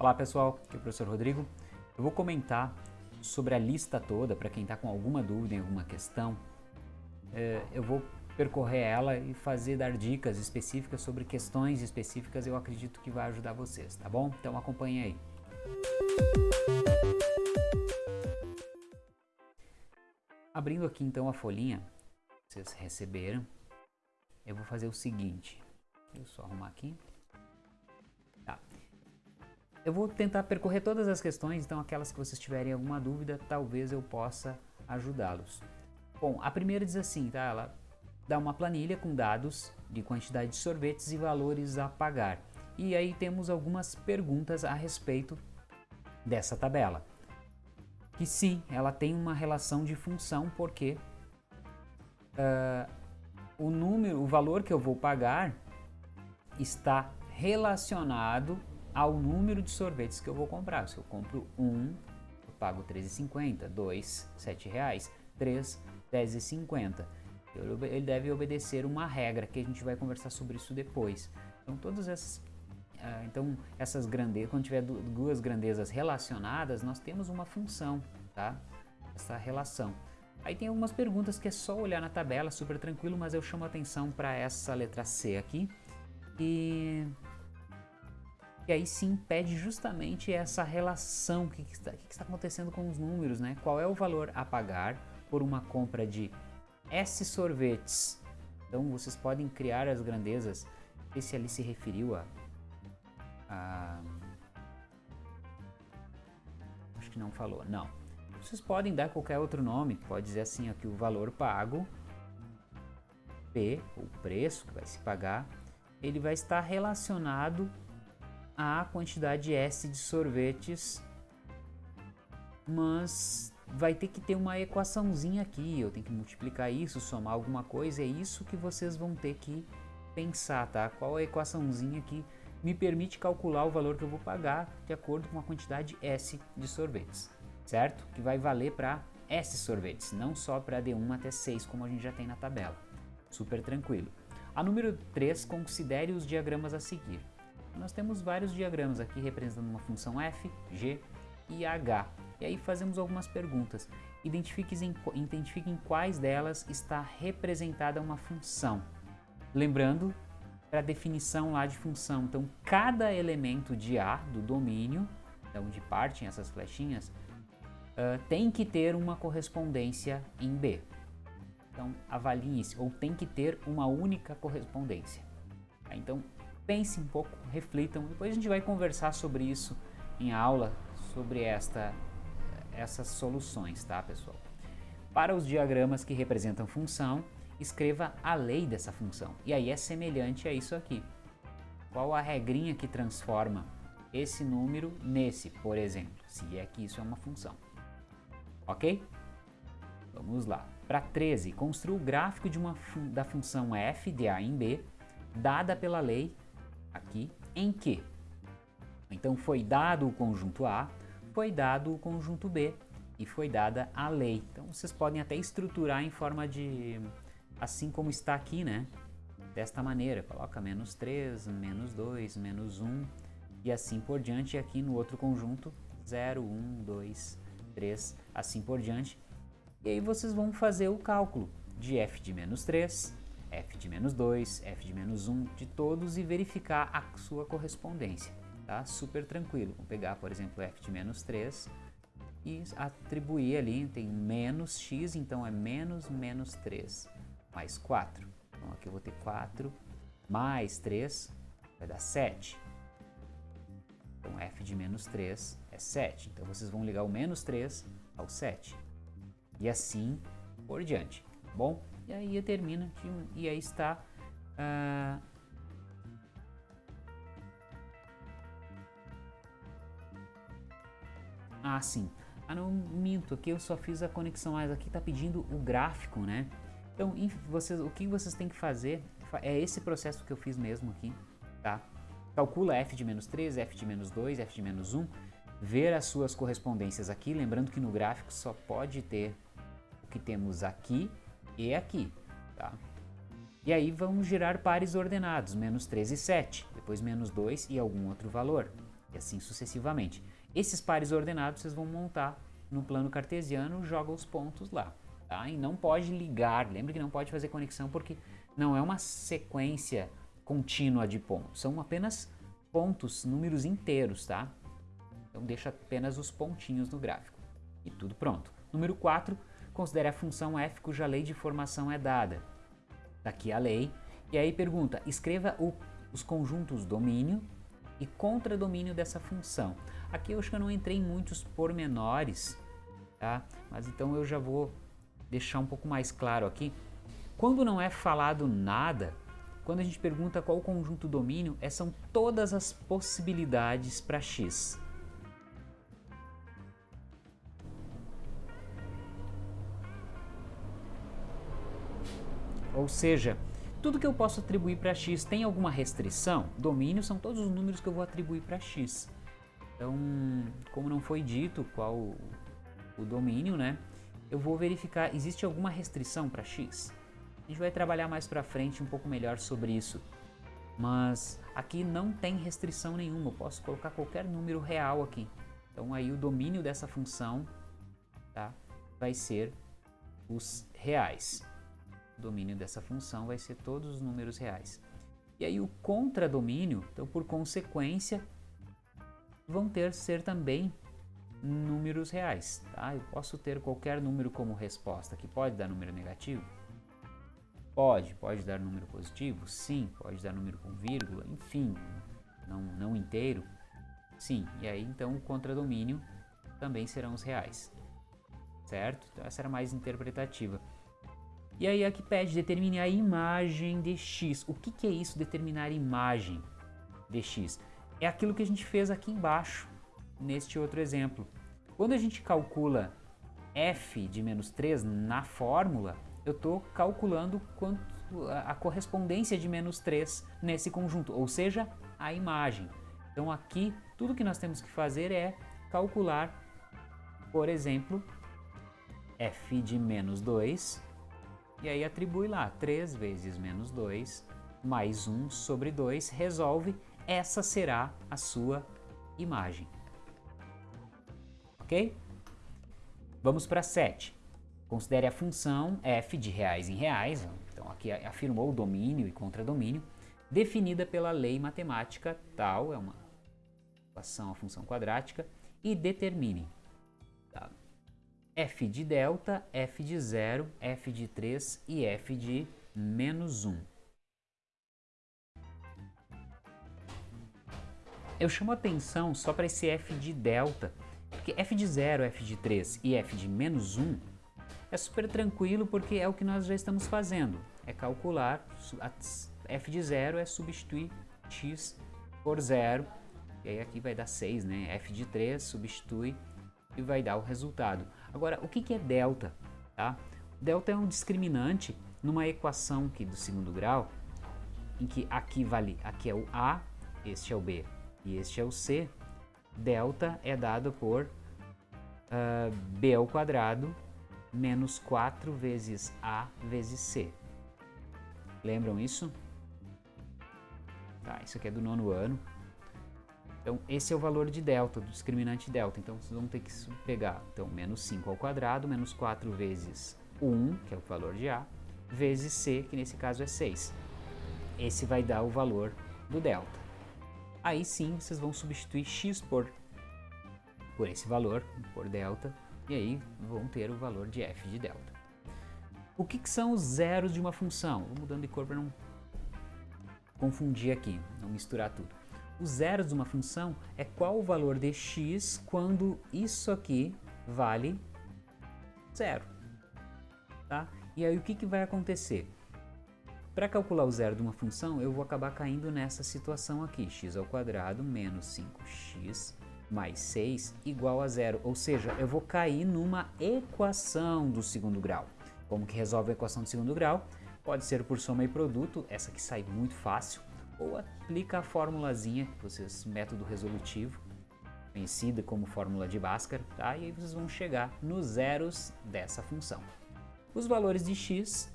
Olá pessoal, aqui é o professor Rodrigo. Eu vou comentar sobre a lista toda, para quem está com alguma dúvida em alguma questão. É, eu vou percorrer ela e fazer, dar dicas específicas sobre questões específicas, eu acredito que vai ajudar vocês, tá bom? Então acompanhe aí. Abrindo aqui então a folhinha, vocês receberam, eu vou fazer o seguinte, deixa eu só arrumar aqui. Eu vou tentar percorrer todas as questões, então aquelas que vocês tiverem alguma dúvida, talvez eu possa ajudá-los. Bom, a primeira diz assim, tá? Ela dá uma planilha com dados de quantidade de sorvetes e valores a pagar. E aí temos algumas perguntas a respeito dessa tabela. Que sim, ela tem uma relação de função porque uh, o número, o valor que eu vou pagar está relacionado ao número de sorvetes que eu vou comprar. Se eu compro um, eu pago R$13,50, dois, R$ reais, três, R$10,50. Ele deve obedecer uma regra que a gente vai conversar sobre isso depois. Então todas essas Uh, então, essas grandezas, quando tiver duas grandezas relacionadas, nós temos uma função, tá? Essa relação. Aí tem algumas perguntas que é só olhar na tabela, super tranquilo, mas eu chamo atenção para essa letra C aqui. E e aí sim pede justamente essa relação, o que, que, está, que está acontecendo com os números, né? Qual é o valor a pagar por uma compra de S sorvetes? Então vocês podem criar as grandezas, esse ali se referiu a, a... Acho que não falou, não. Vocês podem dar qualquer outro nome, pode dizer assim aqui o valor pago, P, o preço que vai se pagar, ele vai estar relacionado a quantidade S de sorvetes, mas vai ter que ter uma equaçãozinha aqui, eu tenho que multiplicar isso, somar alguma coisa, é isso que vocês vão ter que pensar, tá? Qual a equaçãozinha que me permite calcular o valor que eu vou pagar de acordo com a quantidade S de sorvetes, certo? Que vai valer para S sorvetes, não só para de 1 até 6, como a gente já tem na tabela. Super tranquilo. A número 3, considere os diagramas a seguir. Nós temos vários diagramas aqui representando uma função f, g e h. E aí fazemos algumas perguntas. Identifiquem, identifiquem quais delas está representada uma função. Lembrando para a definição lá de função. Então, cada elemento de A do domínio, de onde partem essas flechinhas, uh, tem que ter uma correspondência em B. Então, avalie isso, ou tem que ter uma única correspondência. Então, pensem um pouco, reflitam, depois a gente vai conversar sobre isso em aula, sobre esta, essas soluções, tá pessoal? Para os diagramas que representam função, escreva a lei dessa função, e aí é semelhante a isso aqui. Qual a regrinha que transforma esse número nesse, por exemplo, se é que isso é uma função. Ok? Vamos lá. Para 13, construa o gráfico de uma fun da função f de a em b, dada pela lei aqui em que. Então foi dado o conjunto A, foi dado o conjunto B e foi dada a lei. Então vocês podem até estruturar em forma de, assim como está aqui, né? Desta maneira, coloca menos 3, menos 2, menos 1 e assim por diante. E aqui no outro conjunto, 0, 1, 2, 3, assim por diante. E aí vocês vão fazer o cálculo de f de menos 3, f de menos 2, f de menos 1 de todos e verificar a sua correspondência, tá? Super tranquilo. Vamos pegar, por exemplo, f de menos 3 e atribuir ali, tem menos x, então é menos menos 3 mais 4. Então aqui eu vou ter 4 mais 3 vai dar 7. Então f de menos 3 é 7. Então vocês vão ligar o menos 3 ao 7. E assim por diante, tá bom? E aí termina e aí está uh, Ah, sim. Ah, não, minto. Aqui eu só fiz a conexão, mas aqui está pedindo o gráfico, né? Então, vocês, o que vocês têm que fazer é esse processo que eu fiz mesmo aqui, tá? Calcula f de menos 3, f de menos 2, f de menos 1, ver as suas correspondências aqui, lembrando que no gráfico só pode ter o que temos aqui e aqui, tá? E aí vamos girar pares ordenados, menos 3 e 7, depois menos 2 e algum outro valor. e assim sucessivamente. Esses pares ordenados vocês vão montar no plano cartesiano, joga os pontos lá. Tá? E não pode ligar, lembre que não pode fazer conexão porque não é uma sequência contínua de pontos, são apenas pontos, números inteiros, tá? Então deixa apenas os pontinhos no gráfico. E tudo pronto. Número 4, considere a função f cuja lei de formação é dada. Daqui a lei. E aí pergunta, escreva o, os conjuntos domínio e contradomínio dessa função. Aqui eu acho que eu não entrei em muitos pormenores, tá? Mas então eu já vou deixar um pouco mais claro aqui. Quando não é falado nada, quando a gente pergunta qual o conjunto domínio, é, são todas as possibilidades para x. Ou seja, tudo que eu posso atribuir para x tem alguma restrição? Domínio são todos os números que eu vou atribuir para x. Então, como não foi dito qual o domínio, né? Eu vou verificar, existe alguma restrição para x? A gente vai trabalhar mais para frente um pouco melhor sobre isso. Mas aqui não tem restrição nenhuma, eu posso colocar qualquer número real aqui. Então aí o domínio dessa função tá, vai ser os reais. O domínio dessa função vai ser todos os números reais. E aí o contradomínio, então por consequência, vão ter ser também números reais. Tá? Eu posso ter qualquer número como resposta, que pode dar número negativo? Pode. Pode dar número positivo? Sim. Pode dar número com vírgula? Enfim, não, não inteiro? Sim. E aí então o contradomínio também serão os reais. Certo? Então essa era mais interpretativa. E aí aqui pede determine a imagem de x. O que, que é isso, determinar imagem de x? É aquilo que a gente fez aqui embaixo, neste outro exemplo. Quando a gente calcula f de menos 3 na fórmula, eu estou calculando quanto a correspondência de menos 3 nesse conjunto, ou seja, a imagem. Então aqui, tudo que nós temos que fazer é calcular, por exemplo, f de menos 2 e aí atribui lá 3 vezes menos 2 mais 1 sobre 2, resolve, essa será a sua imagem. Ok? Vamos para 7. Considere a função f de reais em reais, então aqui afirmou domínio e contradomínio, definida pela lei matemática tal, é uma equação, a função quadrática, e determine f de delta, f de 0, f de 3 e f de menos 1. Eu chamo atenção só para esse f de delta, porque f de 0, f de 3 e f de menos 1 é super tranquilo porque é o que nós já estamos fazendo, é calcular, f de 0 é substituir x por 0, e aí aqui vai dar 6, né? f de 3 substitui e vai dar o resultado. Agora, o que, que é delta? Tá? Delta é um discriminante numa equação aqui do segundo grau, em que aqui vale, aqui é o A, este é o B e este é o C. Delta é dado por uh, B ao quadrado menos 4 vezes A vezes C. Lembram isso? Tá, isso aqui é do nono ano. Então, esse é o valor de delta, do discriminante delta. Então, vocês vão ter que pegar então, menos 5 ao quadrado, menos 4 vezes 1, que é o valor de A, vezes C, que nesse caso é 6. Esse vai dar o valor do delta. Aí sim, vocês vão substituir x por, por esse valor, por delta, e aí vão ter o valor de f de delta. O que, que são os zeros de uma função? Vou mudando de cor para não confundir aqui, não misturar tudo. Os zeros de uma função é qual o valor de x quando isso aqui vale zero. Tá? E aí o que, que vai acontecer? Para calcular o zero de uma função, eu vou acabar caindo nessa situação aqui, x ao quadrado menos 5x mais 6 igual a zero, ou seja, eu vou cair numa equação do segundo grau. Como que resolve a equação do segundo grau? Pode ser por soma e produto, essa que sai muito fácil, ou aplica a formulazinha, vocês, método resolutivo, conhecida como fórmula de Bhaskara, tá? e aí vocês vão chegar nos zeros dessa função. Os valores de x,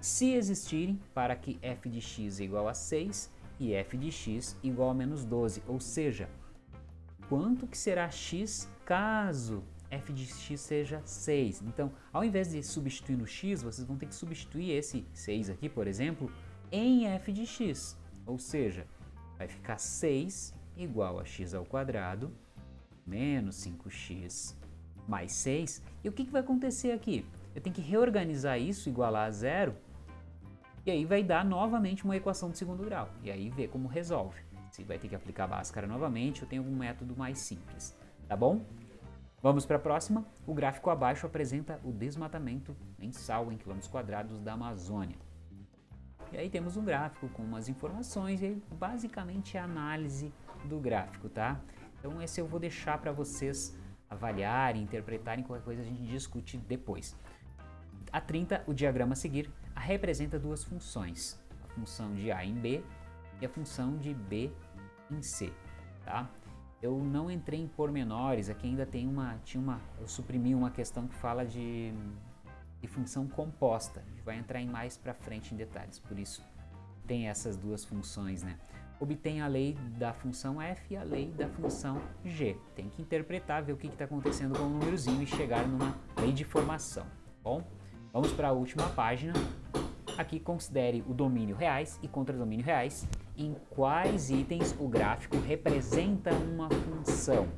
se existirem, para que f de x é igual a 6 e f de x igual a menos 12, ou seja, quanto que será x caso f de x seja 6. Então, ao invés de substituir no x, vocês vão ter que substituir esse 6 aqui, por exemplo, em f de x. Ou seja, vai ficar 6 igual a x ao quadrado menos 5x mais 6. E o que, que vai acontecer aqui? Eu tenho que reorganizar isso, igualar a zero, e aí vai dar novamente uma equação de segundo grau. E aí ver como resolve. Se vai ter que aplicar a Bhaskara novamente, eu tenho algum método mais simples. Tá bom? Vamos para a próxima. O gráfico abaixo apresenta o desmatamento mensal em quilômetros quadrados da Amazônia. E aí temos um gráfico com umas informações e basicamente a análise do gráfico, tá? Então esse eu vou deixar para vocês avaliarem, interpretarem, qualquer coisa a gente discute depois. A 30, o diagrama a seguir, representa duas funções, a função de A em B e a função de B em C, tá? Eu não entrei em pormenores, aqui ainda tem uma, tinha uma, eu suprimi uma questão que fala de, de função composta, a gente vai entrar em mais para frente em detalhes, por isso tem essas duas funções, né? Obtém a lei da função f e a lei da função g. Tem que interpretar, ver o que está acontecendo com o númerozinho e chegar numa lei de formação, bom? Vamos para a última página. Aqui considere o domínio reais e contra-domínio reais. Em quais itens o gráfico representa uma função?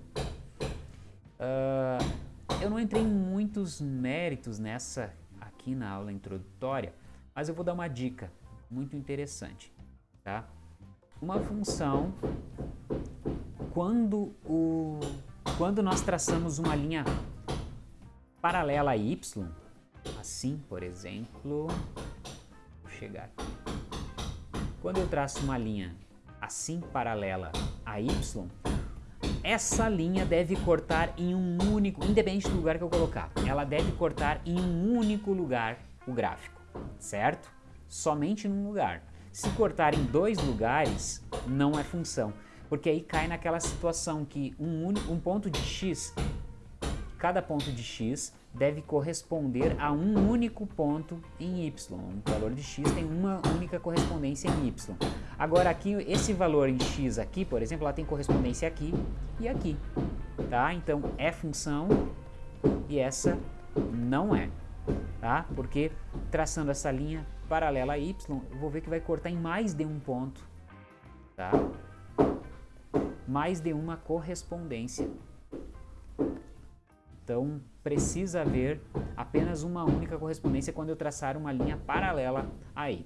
Uh, eu não entrei em muitos méritos nessa aqui na aula introdutória, mas eu vou dar uma dica muito interessante. Tá? Uma função, quando, o, quando nós traçamos uma linha paralela a y, Assim, por exemplo, vou chegar aqui. Quando eu traço uma linha assim paralela a y, essa linha deve cortar em um único, independente do lugar que eu colocar, ela deve cortar em um único lugar o gráfico, certo? Somente num lugar. Se cortar em dois lugares, não é função, porque aí cai naquela situação que um, um ponto de x, cada ponto de x deve corresponder a um único ponto em y. O valor de x tem uma única correspondência em y. Agora aqui, esse valor em x aqui, por exemplo, ela tem correspondência aqui e aqui. Tá? Então é função e essa não é. Tá? Porque traçando essa linha paralela a y, eu vou ver que vai cortar em mais de um ponto. Tá? Mais de uma correspondência. Então, precisa haver apenas uma única correspondência quando eu traçar uma linha paralela a y.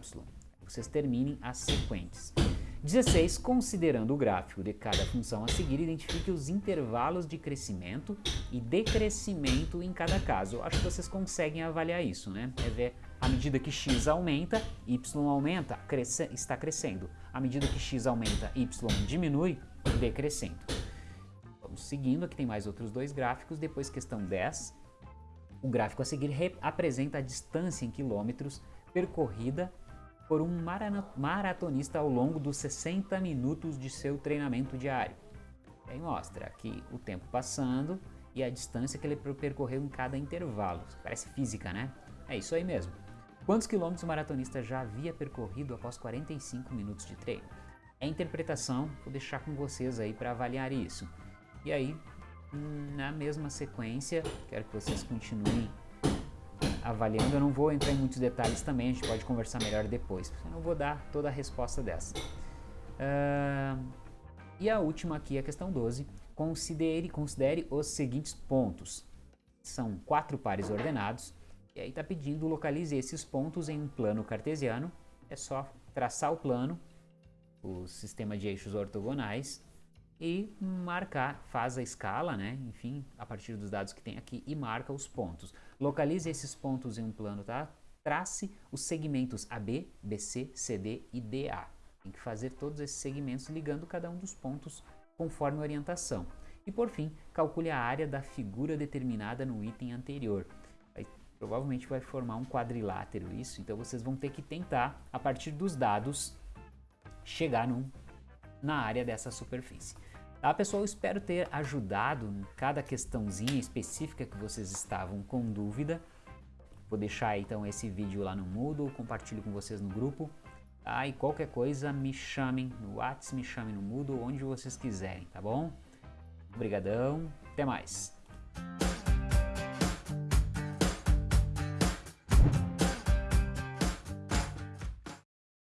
Vocês terminem as sequentes. 16. Considerando o gráfico de cada função a seguir, identifique os intervalos de crescimento e decrescimento em cada caso. Acho que vocês conseguem avaliar isso, né? É ver à medida que x aumenta, y aumenta, cresce, está crescendo. À medida que x aumenta, y diminui, decrescendo. Seguindo, aqui tem mais outros dois gráficos, depois questão 10. O gráfico a seguir apresenta a distância em quilômetros percorrida por um maratonista ao longo dos 60 minutos de seu treinamento diário. E aí mostra aqui o tempo passando e a distância que ele percorreu em cada intervalo. Parece física, né? É isso aí mesmo. Quantos quilômetros o maratonista já havia percorrido após 45 minutos de treino? É interpretação, vou deixar com vocês aí para avaliar isso. E aí, na mesma sequência, quero que vocês continuem avaliando. Eu não vou entrar em muitos detalhes também, a gente pode conversar melhor depois, eu não vou dar toda a resposta dessa. Uh, e a última aqui, a questão 12. Considere, considere os seguintes pontos. São quatro pares ordenados, e aí está pedindo localize esses pontos em um plano cartesiano. É só traçar o plano, o sistema de eixos ortogonais, e marcar, faz a escala, né? enfim, a partir dos dados que tem aqui e marca os pontos. Localize esses pontos em um plano, tá? Trace os segmentos AB, BC, CD e DA. Tem que fazer todos esses segmentos ligando cada um dos pontos conforme a orientação. E por fim, calcule a área da figura determinada no item anterior. Aí, provavelmente vai formar um quadrilátero isso, então vocês vão ter que tentar, a partir dos dados, chegar num, na área dessa superfície. Tá, pessoal? Espero ter ajudado em cada questãozinha específica que vocês estavam com dúvida. Vou deixar então esse vídeo lá no Moodle, compartilho com vocês no grupo. Tá? E qualquer coisa me chamem no WhatsApp, me chamem no Moodle, onde vocês quiserem, tá bom? Obrigadão, até mais.